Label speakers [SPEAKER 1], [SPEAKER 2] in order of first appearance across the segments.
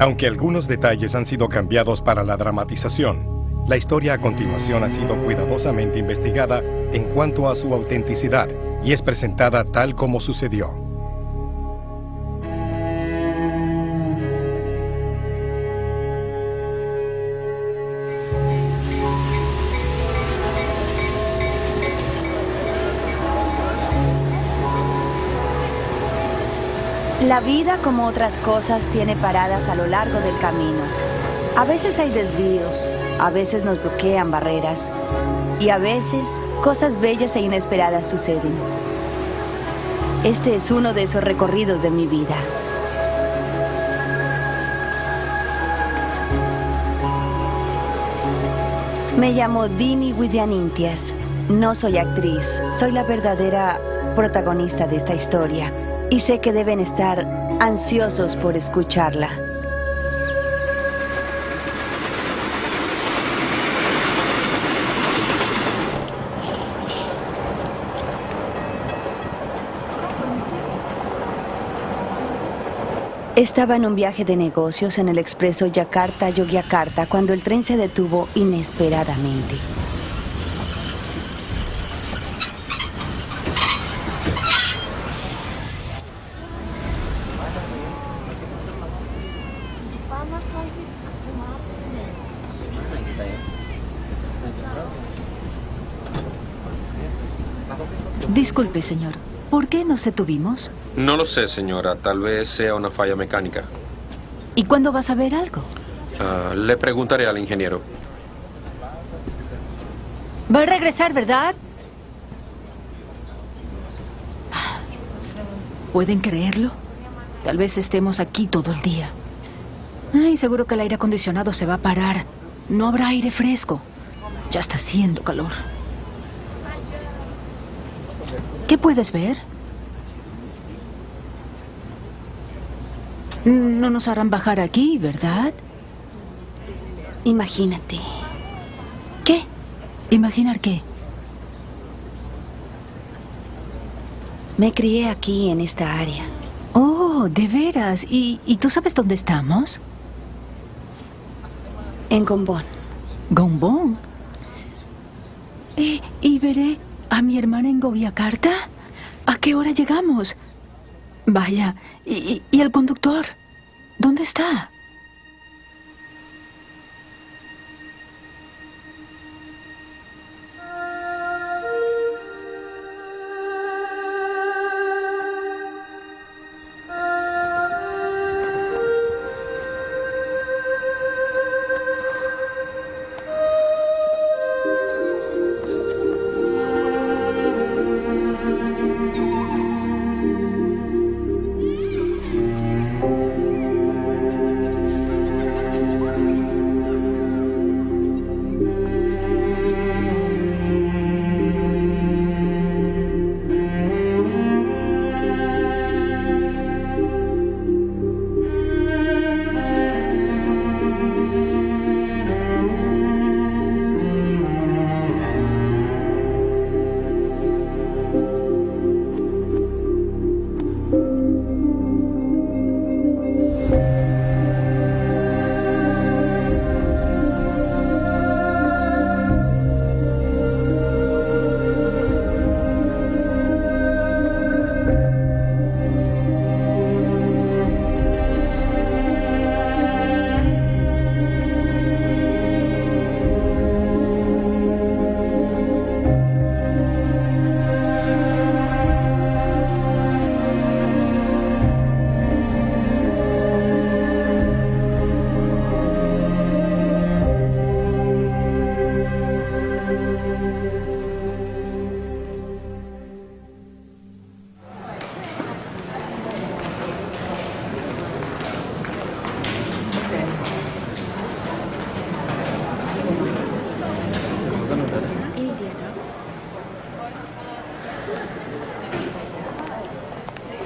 [SPEAKER 1] Aunque algunos detalles han sido cambiados para la dramatización, la historia a continuación ha sido cuidadosamente investigada en cuanto a su autenticidad y es presentada tal como sucedió.
[SPEAKER 2] La vida, como otras cosas, tiene paradas a lo largo del camino. A veces hay desvíos, a veces nos bloquean barreras y a veces cosas bellas e inesperadas suceden. Este es uno de esos recorridos de mi vida. Me llamo Dini Widianintias. No soy actriz, soy la verdadera protagonista de esta historia y sé que deben estar ansiosos por escucharla. Estaba en un viaje de negocios en el expreso Yakarta-Yogyakarta cuando el tren se detuvo inesperadamente.
[SPEAKER 3] Disculpe, señor. ¿Por qué nos detuvimos?
[SPEAKER 4] No lo sé, señora. Tal vez sea una falla mecánica.
[SPEAKER 3] ¿Y cuándo vas a ver algo?
[SPEAKER 4] Ah, le preguntaré al ingeniero.
[SPEAKER 3] Va a regresar, ¿verdad? ¿Pueden creerlo? Tal vez estemos aquí todo el día. Ay, seguro que el aire acondicionado se va a parar. No habrá aire fresco. Ya está haciendo calor. ¿Qué puedes ver? No nos harán bajar aquí, ¿verdad?
[SPEAKER 2] Imagínate.
[SPEAKER 3] ¿Qué? ¿Imaginar qué?
[SPEAKER 2] Me crié aquí, en esta área.
[SPEAKER 3] Oh, de veras. ¿Y, tú sabes dónde estamos?
[SPEAKER 2] En Gombón.
[SPEAKER 3] ¿Gombón? ¿Y, y veré ¿A mi hermana en Goyakarta? ¿A qué hora llegamos? Vaya, ¿y, y el conductor? ¿Dónde está?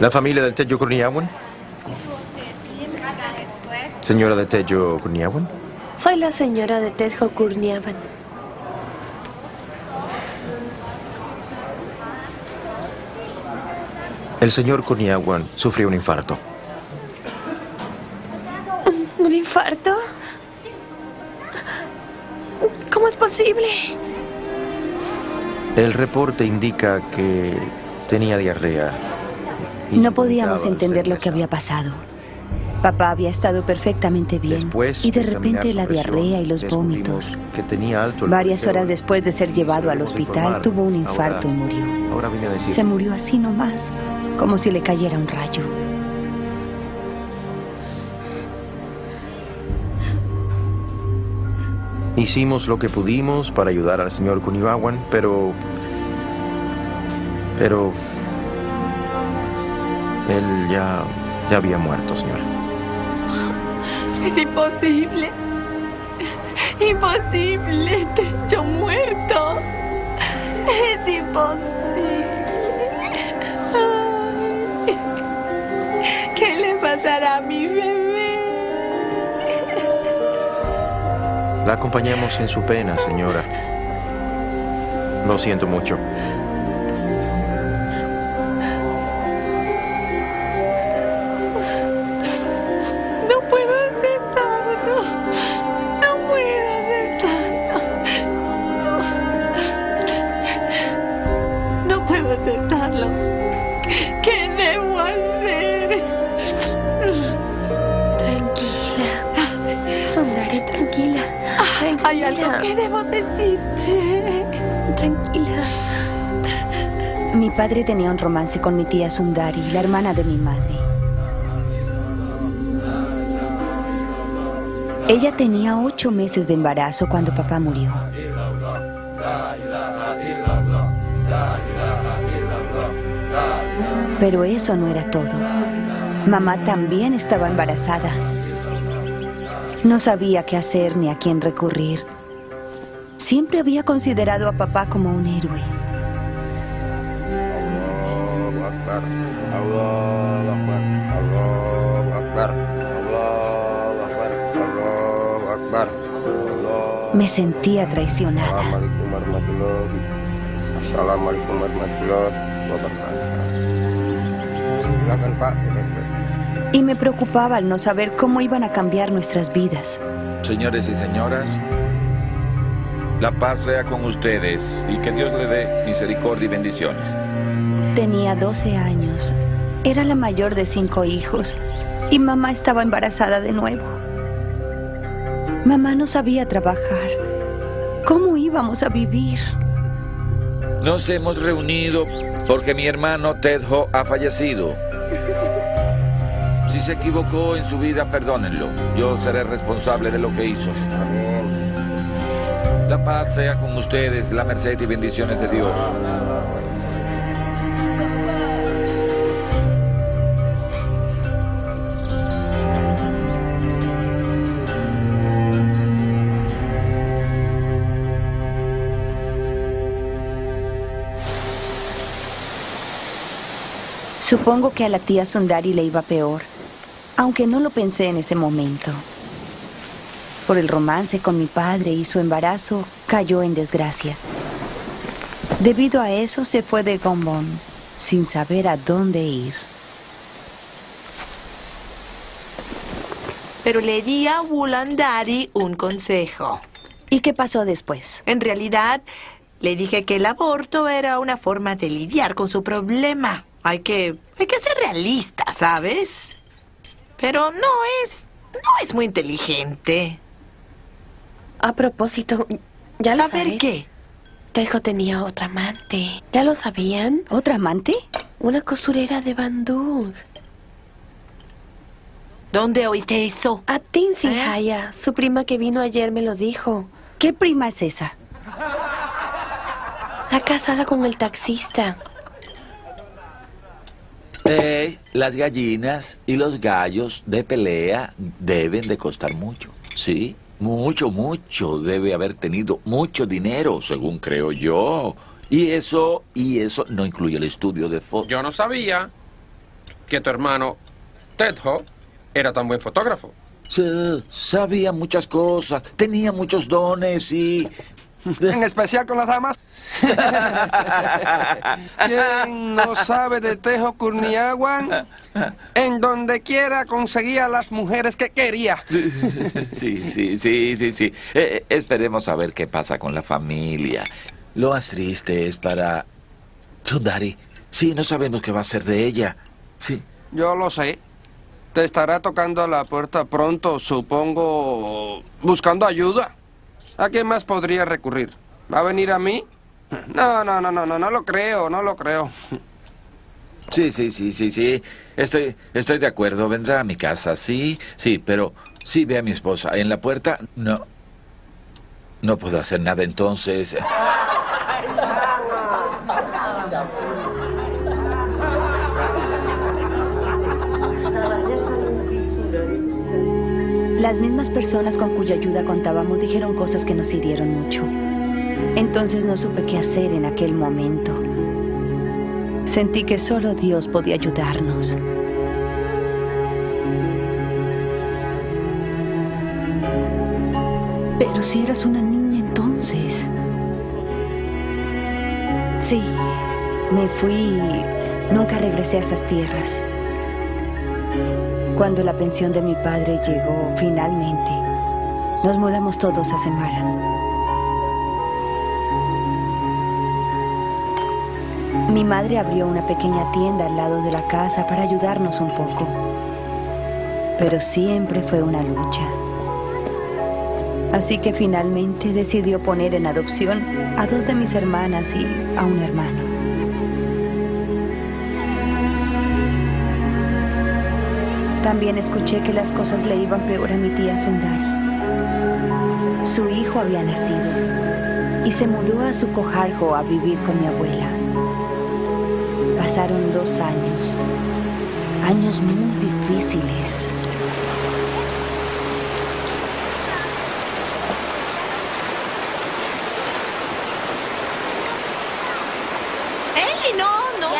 [SPEAKER 5] ¿La familia del Tejo Kurniawan? ¿Señora de Tejo Kurniawan?
[SPEAKER 6] Soy la señora de Tejo Kurniawan.
[SPEAKER 5] El señor Kurniawan sufrió un infarto.
[SPEAKER 6] ¿Un infarto? ¿Cómo es posible?
[SPEAKER 5] El reporte indica que tenía diarrea.
[SPEAKER 2] No podíamos entender lo que había pasado. Papá había estado perfectamente bien
[SPEAKER 5] Después
[SPEAKER 2] y de repente la diarrea y los vómitos.
[SPEAKER 5] Que tenía alto el
[SPEAKER 2] Varias horas después de ser llevado al hospital, tuvo un
[SPEAKER 5] Ahora-
[SPEAKER 2] infarto y murió.
[SPEAKER 5] Ahora vine a decir.
[SPEAKER 2] Se murió así nomás, como si le cayera un rayo.
[SPEAKER 5] Hicimos lo que pudimos para ayudar al señor Kunibawan, pero... Pero... Él ya... ya había muerto, señora.
[SPEAKER 7] Es imposible. Imposible. Techo muerto. Es imposible. ¿Qué le pasará a mi bebé?
[SPEAKER 5] La acompañamos en su pena, señora. Lo siento mucho.
[SPEAKER 2] Tenía un romance con mi tía Sundari, la hermana de mi madre. Ella tenía ocho meses de embarazo cuando papá murió. Pero eso no era todo. Mamá también estaba embarazada. No sabía qué hacer ni a quién recurrir. Siempre había considerado a papá como un héroe. Me sentía traicionada.
[SPEAKER 8] Assalamualaikum warahmatullahi wabarakatuh. Silakan Pak.
[SPEAKER 2] Y me preocupaba al no saber cómo iban a cambiar nuestras vidas.
[SPEAKER 9] Señores y señoras, la paz sea con ustedes y que Dios le dé misericordia y bendiciones.
[SPEAKER 2] Tenía 12 años. Era la mayor de cinco hijos. Y mamá estaba embarazada de nuevo. Mamá no sabía trabajar. ¿Cómo íbamos a vivir?
[SPEAKER 9] Nos hemos reunido porque mi hermano Ted Ho ha fallecido. Si se equivocó en su vida, perdónenlo. Yo seré responsable de lo que hizo. La paz sea con ustedes, la merced y bendiciones de Dios.
[SPEAKER 2] Supongo que a la tía Sundari le iba peor, aunque no lo pensé en ese momento. Por el romance con mi padre y su embarazo, cayó en desgracia. Debido a eso, se fue de Gombón, sin saber a dónde ir.
[SPEAKER 7] Pero le di a Wulandari un consejo.
[SPEAKER 2] ¿Y qué pasó después?
[SPEAKER 7] En realidad, le dije que el aborto era una forma de lidiar con su problema. Hay que, hay que ser realista, ¿sabes? Pero no es, no es muy inteligente.
[SPEAKER 6] A propósito, ¿ya lo
[SPEAKER 7] ¿Saber
[SPEAKER 6] sabes?
[SPEAKER 7] qué?
[SPEAKER 6] Tejo tenía otra amante. ¿Ya lo sabían?
[SPEAKER 2] ¿Otra amante?
[SPEAKER 6] Una costurera de Bandung.
[SPEAKER 7] ¿Dónde oíste eso?
[SPEAKER 6] A Tinsi
[SPEAKER 7] ¿Eh?
[SPEAKER 6] Haya. Su prima que vino ayer me lo dijo.
[SPEAKER 2] ¿Qué prima es esa?
[SPEAKER 6] La casada con el taxista.
[SPEAKER 9] Eh, las gallinas y los gallos de pelea deben de costar mucho, ¿sí? Mucho, mucho. Debe haber tenido mucho dinero, según creo yo. Y eso, y eso no incluye el estudio de foto.
[SPEAKER 4] Yo no sabía que tu hermano Ted Ho era tan buen fotógrafo.
[SPEAKER 9] Sí, sabía muchas cosas, tenía muchos dones y...
[SPEAKER 8] En especial con las damas. ¿Quién no sabe de Tejo Curniaguan? En donde quiera conseguía las mujeres que quería.
[SPEAKER 9] Sí, sí, sí, sí, sí. Eh, eh, esperemos a ver qué pasa con la familia. Lo más triste es para... Sundari. Sí, no sabemos qué va a ser de ella. Sí.
[SPEAKER 8] Yo lo sé. Te estará tocando a la puerta pronto, supongo, buscando ayuda. ¿A quién más podría recurrir? ¿Va a venir a mí? No, no, no, no, no, no lo creo, no lo creo.
[SPEAKER 9] Sí, sí, sí, sí, sí. Estoy, estoy de acuerdo. Vendrá a mi casa, sí, sí, pero sí ve a mi esposa. En la puerta, no. No puedo hacer nada entonces.
[SPEAKER 2] Las mismas personas con cuya ayuda contábamos dijeron cosas que nos hirieron mucho. Entonces no supe qué hacer en aquel momento. Sentí que solo Dios podía ayudarnos.
[SPEAKER 10] Pero si eras una niña entonces.
[SPEAKER 2] Sí, me fui y nunca regresé a esas tierras. Cuando la pensión de mi padre llegó finalmente, nos mudamos todos a Semaran. Mi madre abrió una pequeña tienda al lado de la casa para ayudarnos un poco. Pero siempre fue una lucha. Así que finalmente decidió poner en adopción a dos de mis hermanas y a un hermano. También escuché que las cosas le iban peor a mi tía Sundari. Su hijo había nacido y se mudó a su cojarjo a vivir con mi abuela. Pasaron dos años, años muy difíciles.
[SPEAKER 11] ¡Ey, no, no!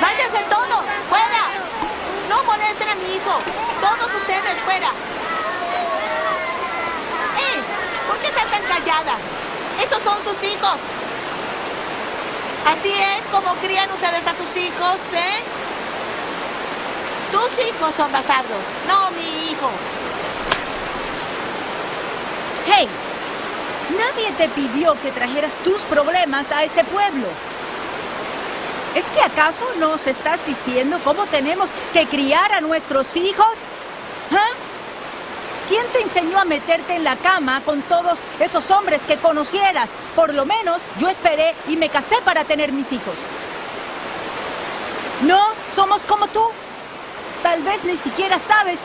[SPEAKER 11] ¡Váyanse todos! ¡Fuera! ¡No molesten a mi hijo! ¡Todos ustedes fuera! ¡Eh! ¿Por qué Esos son sus hijos. Así es como crían ustedes a sus hijos, ¿eh? Tus hijos son bastardos, no mi hijo.
[SPEAKER 10] ¡Hey! Nadie te pidió que trajeras tus problemas a este pueblo. ¿Es que acaso nos estás diciendo cómo tenemos que criar a nuestros hijos? ¿Ah? ¿Quién te enseñó a meterte en la cama con todos esos hombres que conocieras? Por lo menos yo esperé y me casé para tener mis hijos. No, somos como tú. Tal vez ni siquiera sabes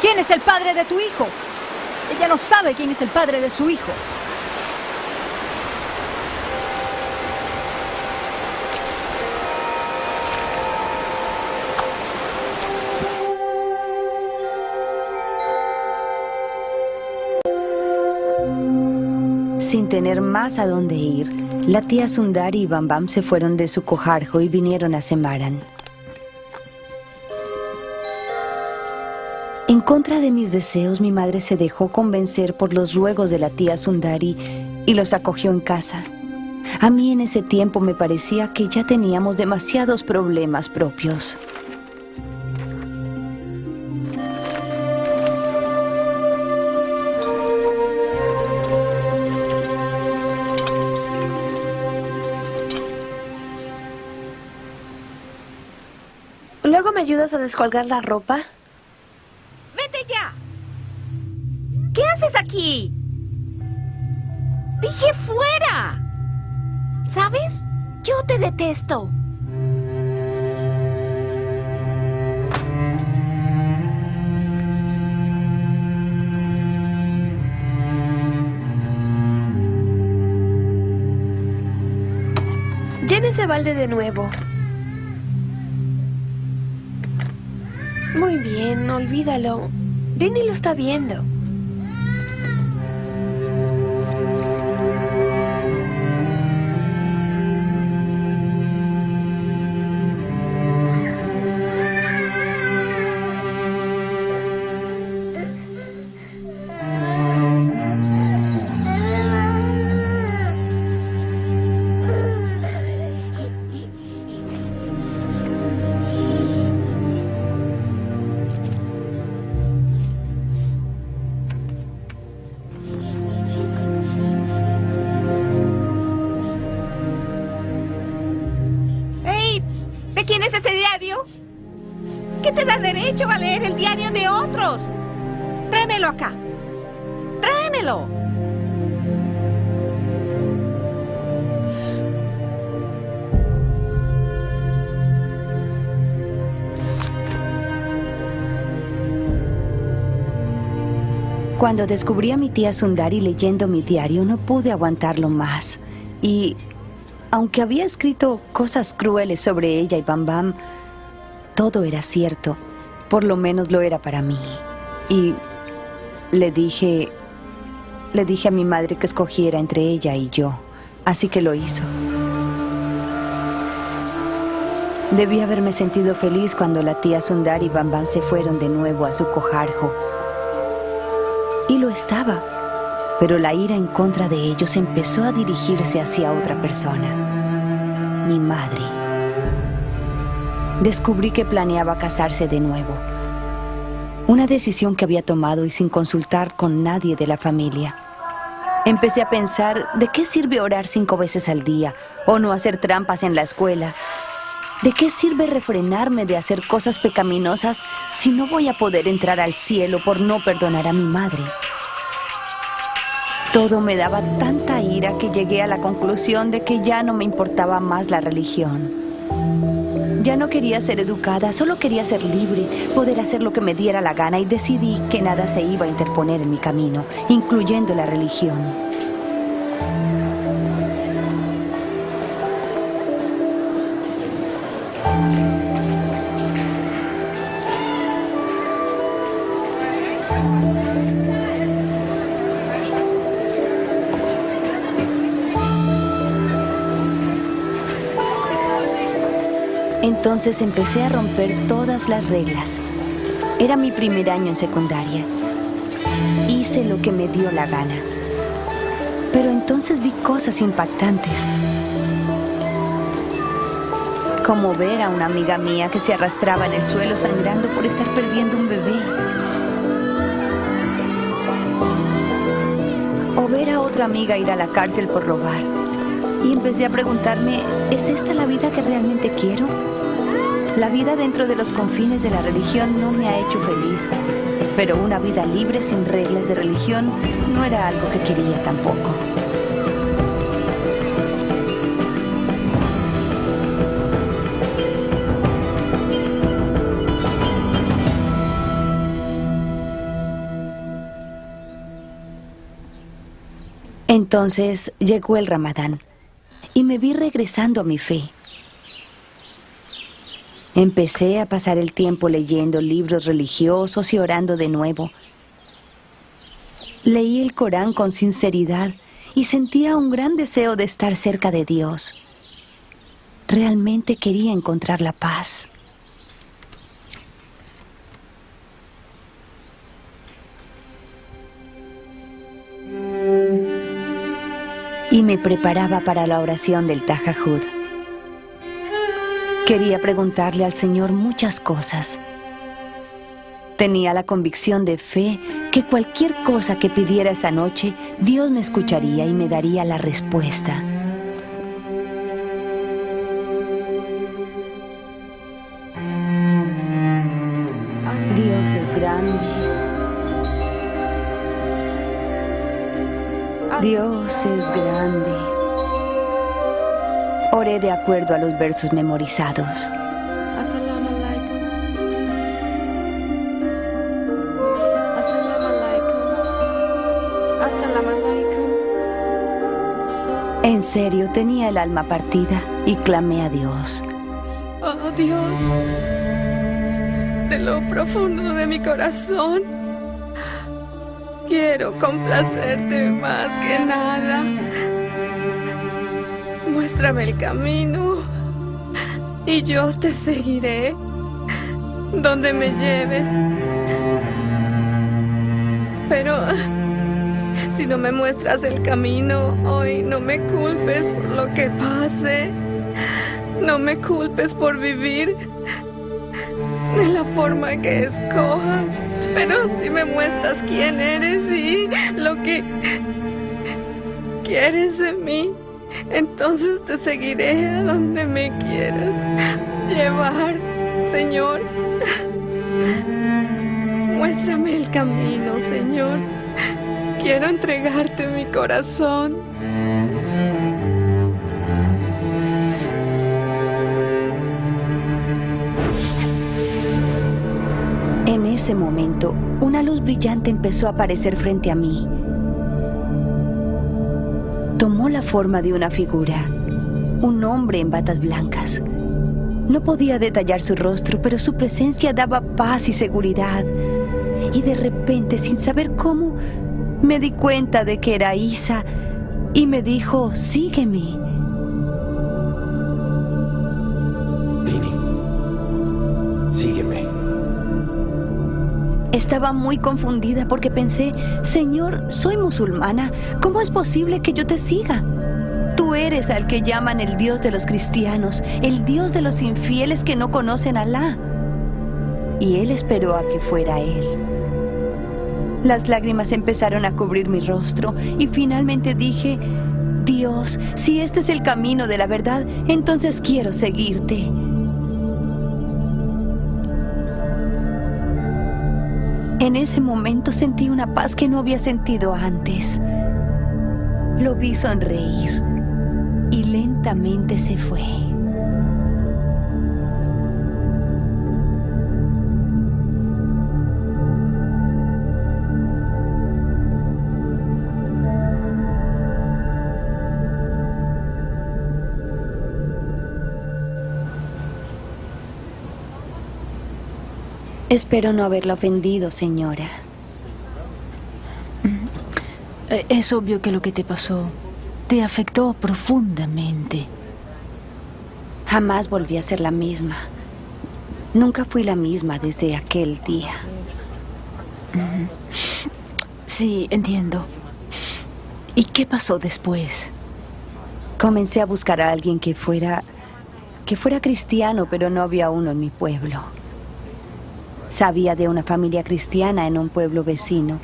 [SPEAKER 10] quién es el padre de tu hijo. Ella no sabe quién es el padre de su hijo.
[SPEAKER 2] Sin tener más a dónde ir, la tía Sundari y Bam Bam se fueron de su cojarjo y vinieron a Semaran. En contra de mis deseos, mi madre se dejó convencer por los ruegos de la tía Sundari y los acogió en casa. A mí en ese tiempo me parecía que ya teníamos demasiados problemas propios.
[SPEAKER 6] Descolgar la ropa?
[SPEAKER 12] ¡Vete ya! ¿Qué haces aquí? ¡Dije fuera! ¿Sabes? Yo te detesto.
[SPEAKER 6] Llena ese balde de nuevo. Muy bien, olvídalo. Rini lo está viendo.
[SPEAKER 12] ¿Qué te da derecho a leer el diario de otros? Tráemelo acá. Tráemelo.
[SPEAKER 2] Cuando descubrí a mi tía Sundari leyendo mi diario, no pude aguantarlo más. Y aunque había escrito cosas crueles sobre ella y Bam Bam, todo era cierto. Por lo menos lo era para mí. Y le dije... Le dije a mi madre que escogiera entre ella y yo. Así que lo hizo. Debí haberme sentido feliz cuando la tía Sundari y Bam Bam se fueron de nuevo a su cojarjo. Y lo estaba. Pero la ira en contra de ellos empezó a dirigirse hacia otra persona. Mi madre. Descubrí que planeaba casarse de nuevo. Una decisión que había tomado y sin consultar con nadie de la familia. Empecé a pensar, ¿de qué sirve orar cinco veces al día o no hacer trampas en la escuela? ¿De qué sirve refrenarme de hacer cosas pecaminosas si no voy a poder entrar al cielo por no perdonar a mi madre? Todo me daba tanta ira que llegué a la conclusión de que ya no me importaba más la religión. Ya no quería ser educada, solo quería ser libre, poder hacer lo que me diera la gana y decidí que nada se iba a interponer en mi camino, incluyendo la religión. Entonces empecé a romper todas las reglas. Era mi primer año en secundaria. Hice lo que me dio la gana. Pero entonces vi cosas impactantes. Como ver a una amiga mía que se arrastraba en el suelo sangrando por estar perdiendo un bebé. O ver a otra amiga ir a la cárcel por robar. Y empecé a preguntarme, ¿es esta la vida que realmente quiero? La vida dentro de los confines de la religión no me ha hecho feliz, pero una vida libre sin reglas de religión no era algo que quería tampoco. Entonces llegó el ramadán y me vi regresando a mi fe. Empecé a pasar el tiempo leyendo libros religiosos y orando de nuevo. Leí el Corán con sinceridad y sentía un gran deseo de estar cerca de Dios. Realmente quería encontrar la paz. Y me preparaba para la oración del Tahajjud. Quería preguntarle al Señor muchas cosas. Tenía la convicción de fe que cualquier cosa que pidiera esa noche, Dios me escucharía y me daría la respuesta. Dios es grande. Dios es grande. Oré de acuerdo a los versos memorizados. En serio, tenía el alma partida y clamé a Dios.
[SPEAKER 13] Oh Dios, de lo profundo de mi corazón, quiero complacerte más que nada. Muéstrame el camino y yo te seguiré donde me lleves. Pero si no me muestras el camino hoy, no me culpes por lo que pase. No me culpes por vivir de la forma que escoja. Pero si me muestras quién eres y lo que quieres de mí, entonces te seguiré a donde me quieras llevar, Señor. Muéstrame el camino, Señor. Quiero entregarte mi corazón.
[SPEAKER 2] En ese momento, una luz brillante empezó a aparecer frente a mí. Tomó la forma de una figura, un hombre en batas blancas. No podía detallar su rostro, pero su presencia daba paz y seguridad. Y de repente, sin saber cómo, me di cuenta de que era Isa y me dijo, sígueme. Estaba muy confundida porque pensé, Señor, soy musulmana, ¿cómo es posible que yo te siga? Tú eres al que llaman el Dios de los cristianos, el Dios de los infieles que no conocen a Alá. Y él esperó a que fuera él. Las lágrimas empezaron a cubrir mi rostro y finalmente dije, Dios, si este es el camino de la verdad, entonces quiero seguirte. En ese momento sentí una paz que no había sentido antes. Lo vi sonreír y lentamente se fue. Espero no haberla ofendido, señora.
[SPEAKER 3] Eh, Es obvio que lo que te pasó te afectó profundamente.
[SPEAKER 2] Jamás volví a ser la misma. Nunca fui la misma desde aquel día.
[SPEAKER 3] Sí, entiendo. ¿Y qué pasó después?
[SPEAKER 2] Comencé a buscar a alguien que fuera que fuera cristiano, pero no había uno en mi pueblo. Sabía de una familia cristiana en un pueblo vecino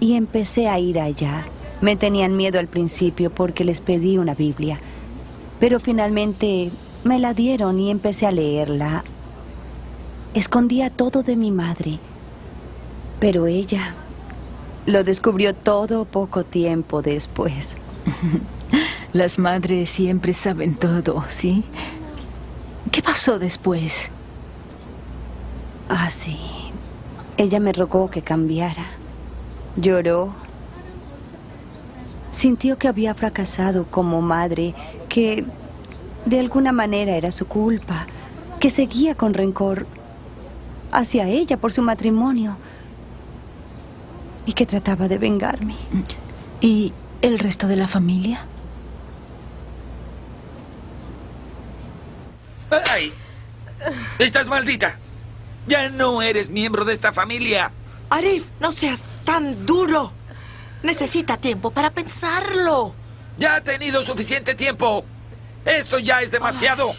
[SPEAKER 2] y empecé a ir allá. Me tenían miedo al principio porque les pedí una Biblia, pero finalmente me la dieron y empecé a leerla. Escondía todo de mi madre, pero ella lo descubrió todo poco tiempo después.
[SPEAKER 3] Las madres siempre saben todo, ¿sí? ¿Qué pasó después?
[SPEAKER 2] Ah, sí. Ella me rogó que cambiara. Lloró. Sintió que había fracasado como madre, que de alguna manera era su culpa, que seguía con rencor hacia ella por su matrimonio y que trataba de vengarme.
[SPEAKER 3] ¿Y el resto de la familia?
[SPEAKER 9] ¡Ay! ¡Estás maldita! Ya no eres miembro de esta familia.
[SPEAKER 7] Arif, no seas tan duro. Necesita tiempo para pensarlo.
[SPEAKER 9] Ya ha tenido suficiente tiempo. Esto ya es demasiado.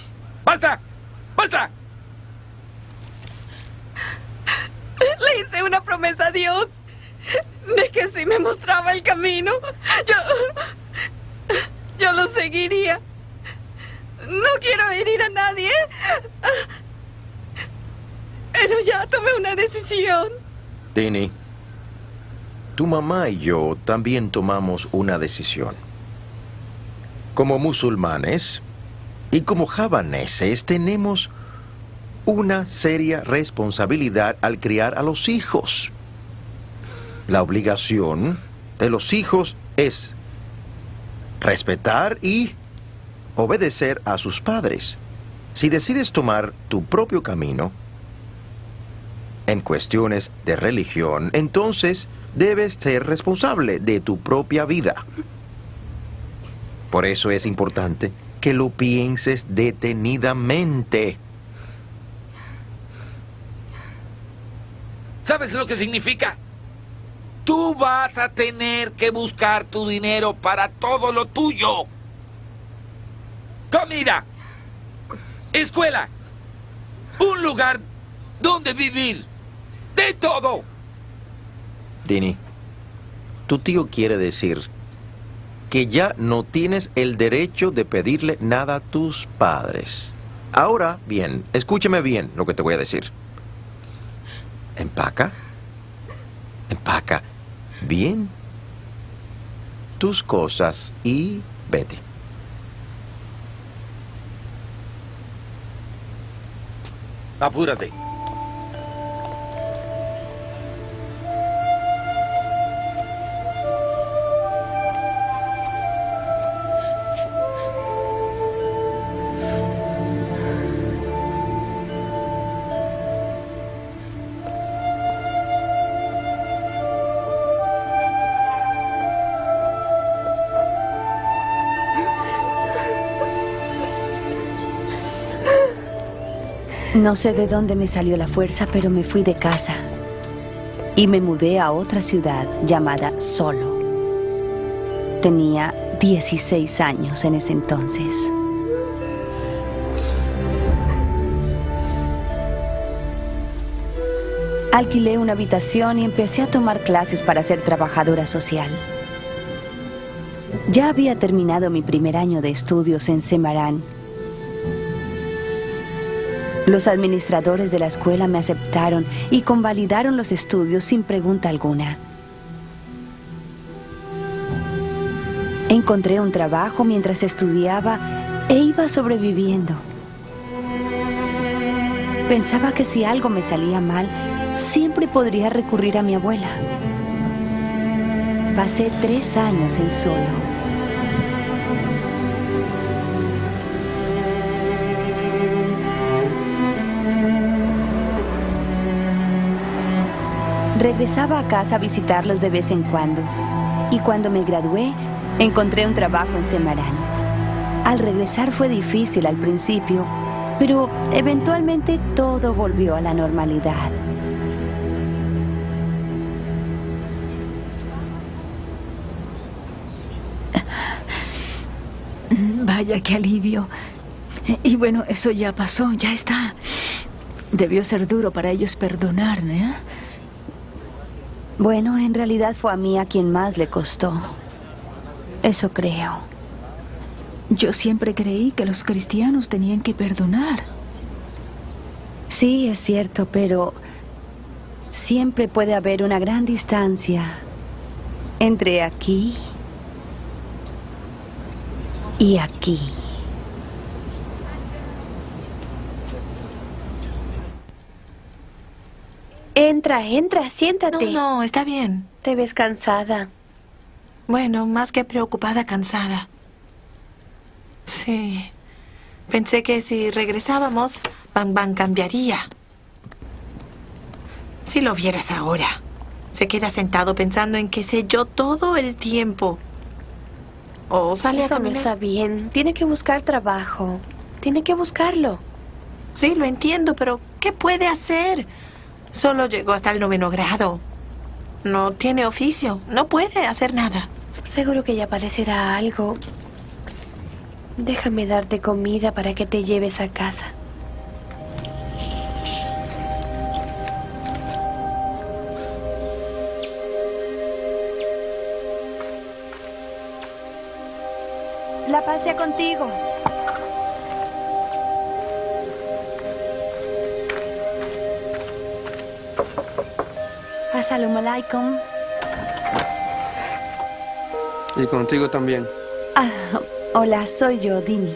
[SPEAKER 9] ¡Basta! ¡Basta!
[SPEAKER 13] Le hice una promesa a Dios de que si me mostraba el camino, yo. Yo lo seguiría. No quiero herir a nadie. Pero ya tomé una decisión.
[SPEAKER 5] Tini, tu mamá y yo también tomamos una decisión. Como musulmanes y como javaneses tenemos una seria responsabilidad al criar a los hijos. La obligación de los hijos es respetar y obedecer a sus padres. Si decides tomar tu propio camino en cuestiones de religión, entonces debes ser responsable de tu propia vida. Por eso es importante que lo pienses detenidamente.
[SPEAKER 9] ¿Sabes lo que significa? Tú vas a tener que buscar tu dinero para todo lo tuyo. Comida, escuela, un lugar donde vivir, todo.
[SPEAKER 5] Dini, tu tío quiere decir que ya no tienes el derecho de pedirle nada a tus padres. Ahora, bien, escúchame bien lo que te voy a decir. Empaca, empaca bien tus cosas y vete.
[SPEAKER 9] Apúrate.
[SPEAKER 2] No sé de dónde me salió la fuerza, pero me fui de casa y me mudé a otra ciudad llamada Solo. Tenía 16 años en ese entonces. Alquilé una habitación y empecé a tomar clases para ser trabajadora social. Ya había terminado mi primer año de estudios en Semarán los administradores de la escuela me aceptaron y convalidaron los estudios sin pregunta alguna. Encontré un trabajo mientras estudiaba e iba sobreviviendo. Pensaba que si algo me salía mal, siempre podría recurrir a mi abuela. Pasé tres años en solo. Regresaba a casa a visitarlos de vez en cuando. Y cuando me gradué, encontré un trabajo en Semarán. Al regresar fue difícil al principio, pero eventualmente todo volvió a la normalidad.
[SPEAKER 3] Vaya, qué alivio. Y bueno, eso ya pasó, ya está. Debió ser duro para ellos perdonarme, ¿eh?
[SPEAKER 2] Bueno, en realidad fue a mí a quien más le costó. Eso creo.
[SPEAKER 3] Yo siempre creí que los cristianos tenían que perdonar.
[SPEAKER 2] Sí, es cierto, pero siempre puede haber una gran distancia entre aquí y aquí.
[SPEAKER 6] Entra, entra, siéntate.
[SPEAKER 7] No, no, está bien.
[SPEAKER 6] Te ves cansada.
[SPEAKER 7] Bueno, más que preocupada, cansada. Sí. Pensé que si regresábamos, Bang Bang cambiaría. Si lo vieras ahora. Se queda sentado pensando en qué sé yo todo el tiempo. O sale
[SPEAKER 6] Eso
[SPEAKER 7] a
[SPEAKER 6] no
[SPEAKER 7] caminar.
[SPEAKER 6] está bien. Tiene que buscar trabajo. Tiene que buscarlo.
[SPEAKER 7] Sí, lo entiendo, pero ¿qué puede hacer? Solo llegó hasta el noveno grado. No tiene oficio. No puede hacer nada.
[SPEAKER 6] Seguro que ya aparecerá algo. Déjame darte comida para que te lleves a casa.
[SPEAKER 2] La pasé contigo. Salam alaikum.
[SPEAKER 8] Y contigo también.
[SPEAKER 2] Ah, hola, soy yo, Dini.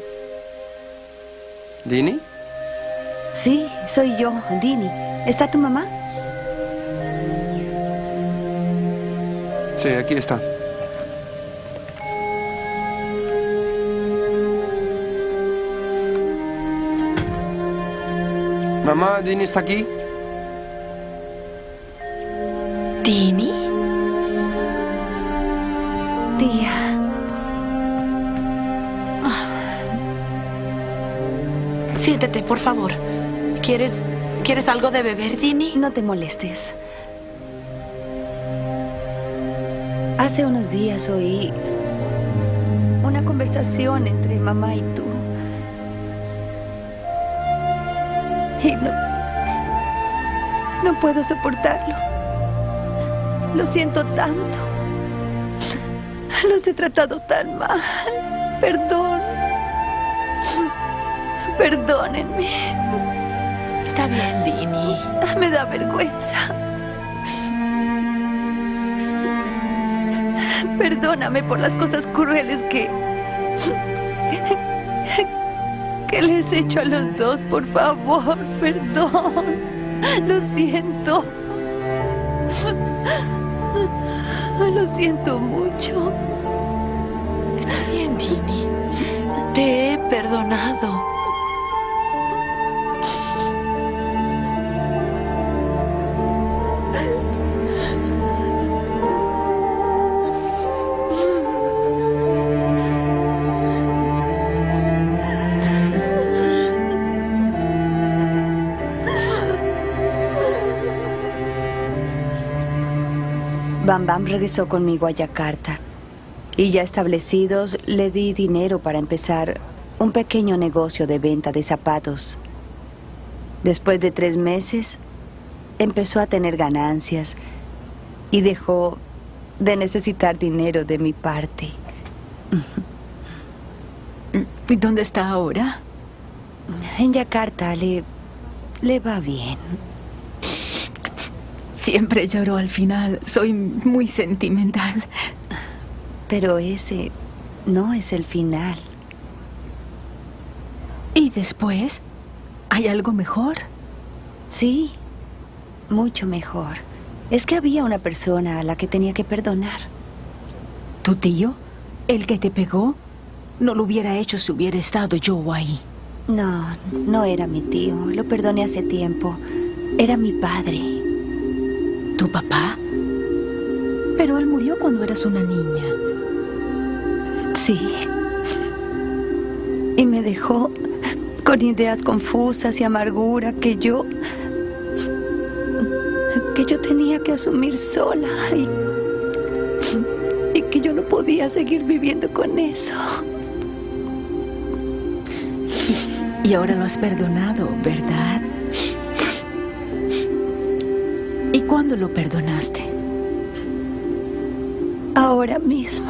[SPEAKER 8] ¿Dini?
[SPEAKER 2] Sí, soy yo, Dini. ¿Está tu mamá?
[SPEAKER 8] Sí, aquí está. Mamá, Dini está aquí.
[SPEAKER 7] Siéntete, por favor. ¿Quieres, ¿Quieres algo de beber, Dini?
[SPEAKER 2] No te molestes. Hace unos días oí una conversación entre mamá y tú. Y no... No puedo soportarlo. Lo siento tanto. Los he tratado tan mal. Perdón. Perdónenme.
[SPEAKER 7] Está bien, Dini.
[SPEAKER 2] Me da vergüenza. Perdóname por las cosas crueles que... que les he hecho a los dos, por favor. Perdón. Lo siento. Lo siento mucho.
[SPEAKER 7] Está bien, Dini. Te he perdonado.
[SPEAKER 2] Bam Bam regresó conmigo a Yakarta. Y ya establecidos, le di dinero para empezar un pequeño negocio de venta de zapatos. Después de tres meses, empezó a tener ganancias y dejó de necesitar dinero de mi parte.
[SPEAKER 3] ¿Y dónde está ahora?
[SPEAKER 2] En Yakarta le, le va bien.
[SPEAKER 3] Siempre lloro al final. Soy muy sentimental.
[SPEAKER 2] Pero ese no es el final.
[SPEAKER 3] ¿Y después? ¿Hay algo mejor?
[SPEAKER 2] Sí, mucho mejor. Es que había una persona a la que tenía que perdonar.
[SPEAKER 3] ¿Tu tío? ¿El que te pegó? No lo hubiera hecho si hubiera estado yo ahí.
[SPEAKER 2] No, no era mi tío. Lo perdoné hace tiempo. Era mi padre.
[SPEAKER 3] ¿Tu papá? Pero él murió cuando eras una niña.
[SPEAKER 2] Sí. Y me dejó con ideas confusas y amargura que yo... que yo tenía que asumir sola y... y que yo no podía seguir viviendo con eso.
[SPEAKER 3] Y, y ahora lo has perdonado, ¿verdad? Cuándo lo perdonaste?
[SPEAKER 2] Ahora mismo.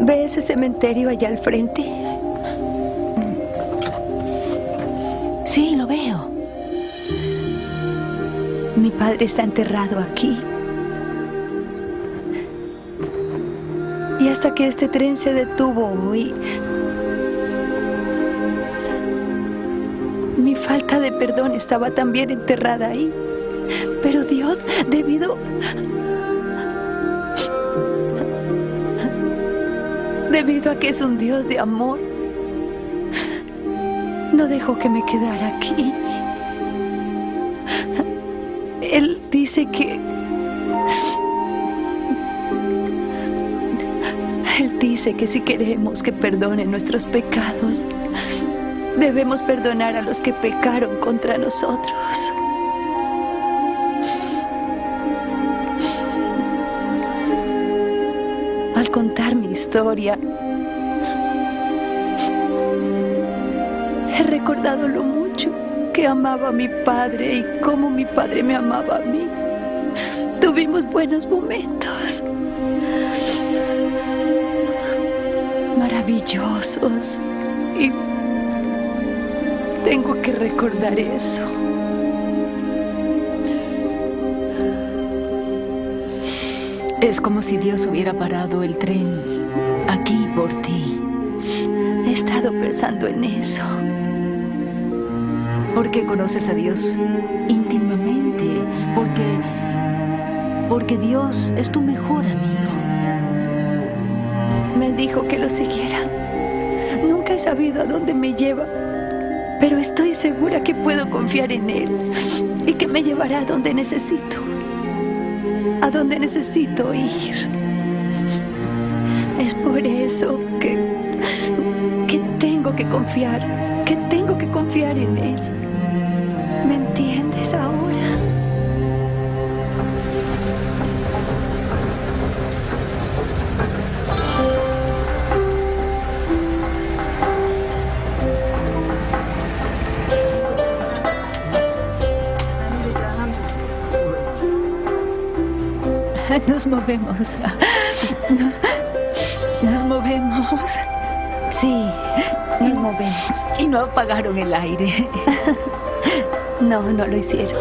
[SPEAKER 2] ¿Ve ese cementerio allá al frente?
[SPEAKER 3] Sí, lo veo.
[SPEAKER 2] Mi padre está enterrado aquí. Que este tren se detuvo hoy, mi falta de perdón estaba también enterrada ahí. Pero Dios, debido... Debido a que es un Dios de amor, no dejó que me quedara aquí. Dice que si queremos que perdone nuestros pecados, debemos perdonar a los que pecaron contra nosotros. Al contar mi historia, he recordado lo mucho que amaba a mi padre y cómo mi padre me amaba a mí. Tuvimos buenos momentos. Maravillosos. Y tengo que recordar eso.
[SPEAKER 3] Es como si Dios hubiera parado el tren aquí por ti.
[SPEAKER 2] He estado pensando en eso.
[SPEAKER 3] Porque conoces a Dios íntimamente. Porque porque Dios es tu mejor amigo.
[SPEAKER 2] Dijo que lo siguiera. Nunca he sabido a dónde me lleva, pero estoy segura que puedo confiar en Él y que me llevará a donde necesito. A donde necesito ir. Es por eso que, que tengo que confiar, que tengo que confiar en Él.
[SPEAKER 3] Nos movemos. Nos movemos.
[SPEAKER 2] Sí, nos movemos.
[SPEAKER 3] Y no apagaron el aire.
[SPEAKER 2] No, no lo hicieron.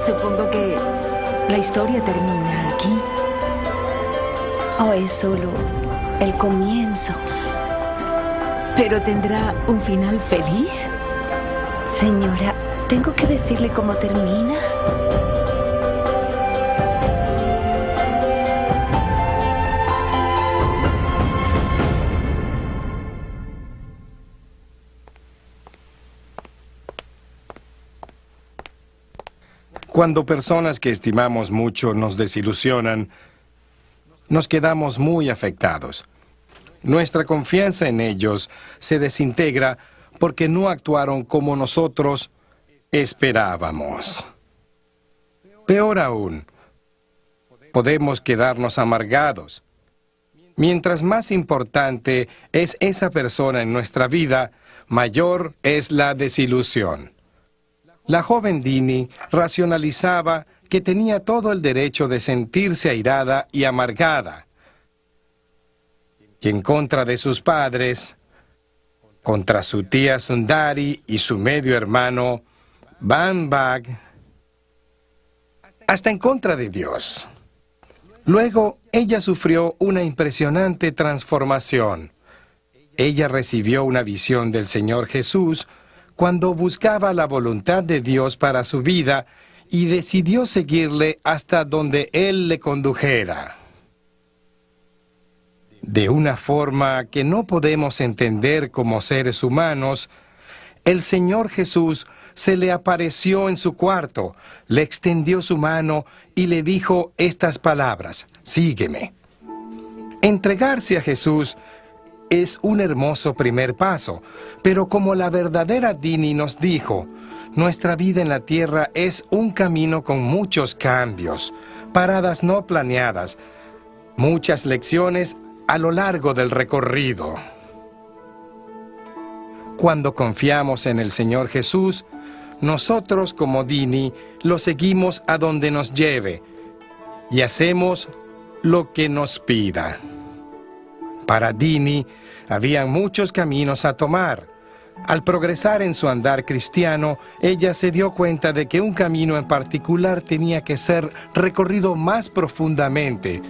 [SPEAKER 3] Supongo que la historia termina aquí.
[SPEAKER 2] O es solo el comienzo.
[SPEAKER 3] ¿Pero tendrá un final feliz?
[SPEAKER 2] Señora, ¿tengo que decirle cómo termina?
[SPEAKER 1] Cuando personas que estimamos mucho nos desilusionan, nos quedamos muy afectados. Nuestra confianza en ellos se desintegra porque no actuaron como nosotros esperábamos. Peor aún, podemos quedarnos amargados. Mientras más importante es esa persona en nuestra vida, mayor es la desilusión. La joven Dini racionalizaba que tenía todo el derecho de sentirse airada y amargada. Y en contra de sus padres, contra su tía Sundari y su medio hermano, Bag, hasta en contra de Dios. Luego, ella sufrió una impresionante transformación. Ella recibió una visión del Señor Jesús cuando buscaba la voluntad de Dios para su vida y decidió seguirle hasta donde Él le condujera. De una forma que no podemos entender como seres humanos, el Señor Jesús se le apareció en su cuarto, le extendió su mano y le dijo estas palabras, sígueme. Entregarse a Jesús es un hermoso primer paso, pero como la verdadera Dini nos dijo, nuestra vida en la tierra es un camino con muchos cambios, paradas no planeadas, muchas lecciones a lo largo del recorrido. Cuando confiamos en el Señor Jesús, nosotros como Dini lo seguimos a donde nos lleve y hacemos lo que nos pida. Para Dini, había muchos caminos a tomar. Al progresar en su andar cristiano, ella se dio cuenta de que un camino en particular tenía que ser recorrido más profundamente.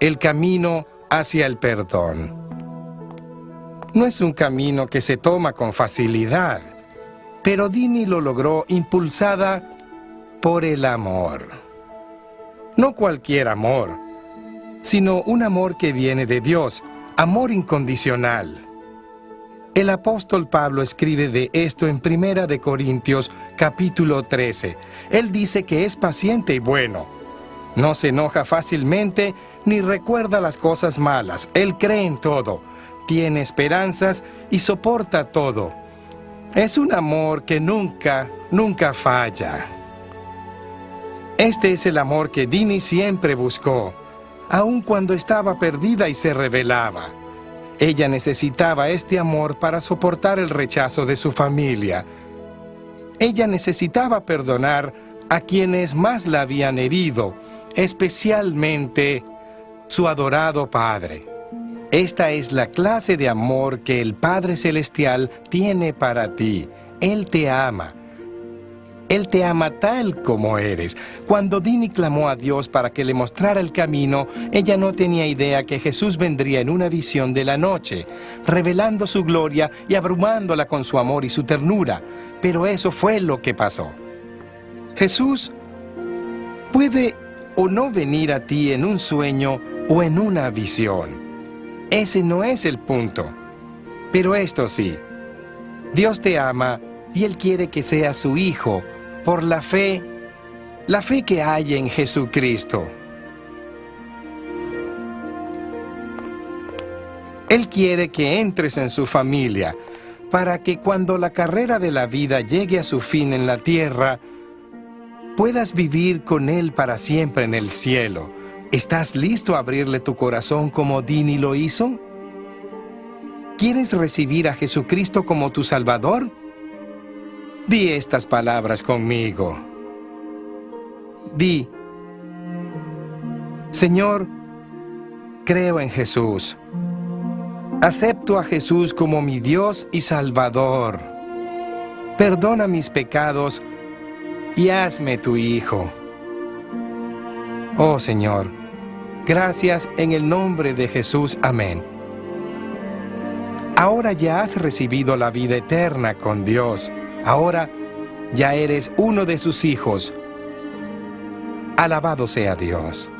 [SPEAKER 1] El camino hacia el perdón. No es un camino que se toma con facilidad, pero Dini lo logró impulsada por el amor. No cualquier amor, sino un amor que viene de Dios, amor incondicional. El apóstol Pablo escribe de esto en Primera de Corintios capítulo 13. Él dice que es paciente y bueno. No se enoja fácilmente ni recuerda las cosas malas. Él cree en todo, tiene esperanzas y soporta todo. Es un amor que nunca, nunca falla. Este es el amor que Dini siempre buscó aun cuando estaba perdida y se rebelaba. Ella necesitaba este amor para soportar el rechazo de su familia. Ella necesitaba perdonar a quienes más la habían herido, especialmente su adorado Padre. Esta es la clase de amor que el Padre Celestial tiene para ti. Él te ama él te ama tal como eres. Cuando Dini clamó a Dios para que le mostrara el camino, ella no tenía idea que Jesús vendría en una visión de la noche, revelando su gloria y abrumándola con su amor y su ternura. Pero eso fue lo que pasó. Jesús Puede o no venir a ti en un sueño o en una visión. Ese no es el punto. Pero esto sí, Dios te ama y Él quiere que seas su hijo por la fe, la fe que hay en Jesucristo. Él quiere que entres en su familia para que cuando la carrera de la vida llegue a su fin en la tierra, puedas vivir con Él para siempre en el cielo. ¿Estás listo a abrirle tu corazón como Dini lo hizo? ¿Quieres recibir a Jesucristo como tu Salvador? Di estas palabras conmigo. Di, Señor, creo en Jesús. Acepto a Jesús como mi Dios y Salvador. Perdona mis pecados y hazme tu Hijo. Oh Señor, gracias en el nombre de Jesús. Amén. Ahora ya has recibido la vida eterna con Dios. Ahora ya eres uno de sus hijos. Alabado sea Dios.